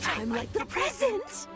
time like the present.